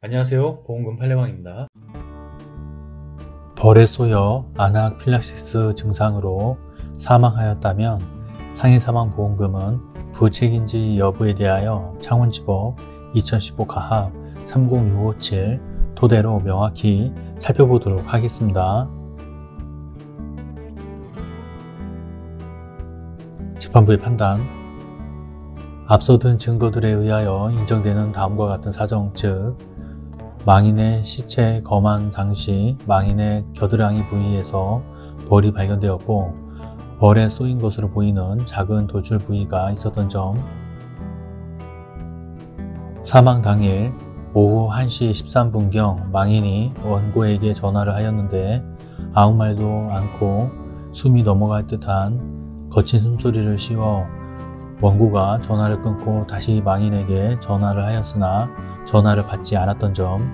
안녕하세요. 보험금 팔례방입니다. 벌에 쏘여 아나필락시스 증상으로 사망하였다면 상해사망보험금은 부책인지 여부에 대하여 창원지법 2015 가합 30657 토대로 명확히 살펴보도록 하겠습니다. 재판부의 판단. 앞서 든 증거들에 의하여 인정되는 다음과 같은 사정 즉 망인의 시체 검안 당시 망인의 겨드랑이 부위에서 벌이 발견되었고 벌에 쏘인 것으로 보이는 작은 도출 부위가 있었던 점. 사망 당일 오후 1시 13분경 망인이 원고에게 전화를 하였는데 아무 말도 않고 숨이 넘어갈 듯한 거친 숨소리를 씌워 원고가 전화를 끊고 다시 망인에게 전화를 하였으나 전화를 받지 않았던 점,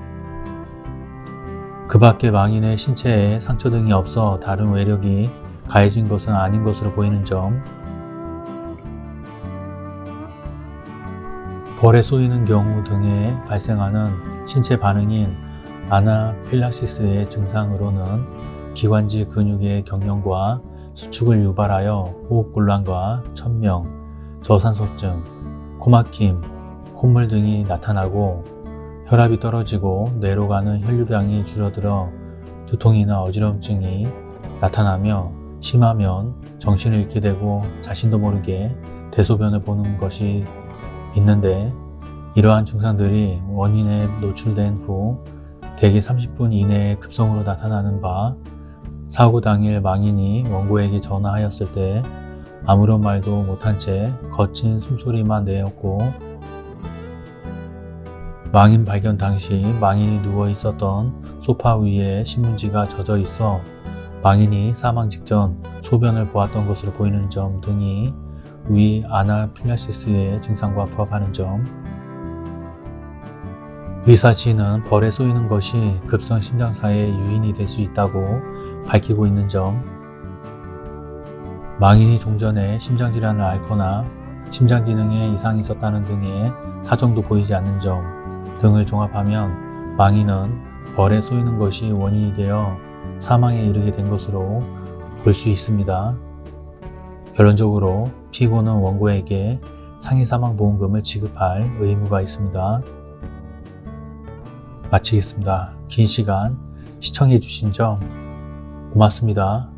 그 밖에 망인의 신체에 상처 등이 없어 다른 외력이 가해진 것은 아닌 것으로 보이는 점, 벌에 쏘이는 경우 등에 발생하는 신체 반응인 아나필락시스의 증상으로는 기관지 근육의 경련과 수축을 유발하여 호흡곤란과 천명, 저산소증, 코막힘, 콧물 등이 나타나고 혈압이 떨어지고 뇌로 가는 혈류량이 줄어들어 두통이나 어지럼증이 나타나며 심하면 정신을 잃게 되고 자신도 모르게 대소변을 보는 것이 있는데 이러한 증상들이 원인에 노출된 후 대개 30분 이내에 급성으로 나타나는 바 사고 당일 망인이 원고에게 전화하였을 때 아무런 말도 못한 채 거친 숨소리만 내었고 망인 발견 당시 망인이 누워 있었던 소파 위에 신문지가 젖어 있어 망인이 사망 직전 소변을 보았던 것으로 보이는 점 등이 위 아나필라시스의 증상과 부합하는 점. 의사 지인은 벌에 쏘이는 것이 급성 심장사의 유인이 될 수 있다고 밝히고 있는 점 망인이 종전에 심장질환을 앓거나 심장기능에 이상이 있었다는 등의 사정도 보이지 않는 점 등을 종합하면 망인은 벌에 쏘이는 것이 원인이 되어 사망에 이르게 된 것으로 볼 수 있습니다. 결론적으로 피고는 원고에게 상해사망보험금을 지급할 의무가 있습니다. 마치겠습니다. 긴 시간 시청해 주신 점 고맙습니다.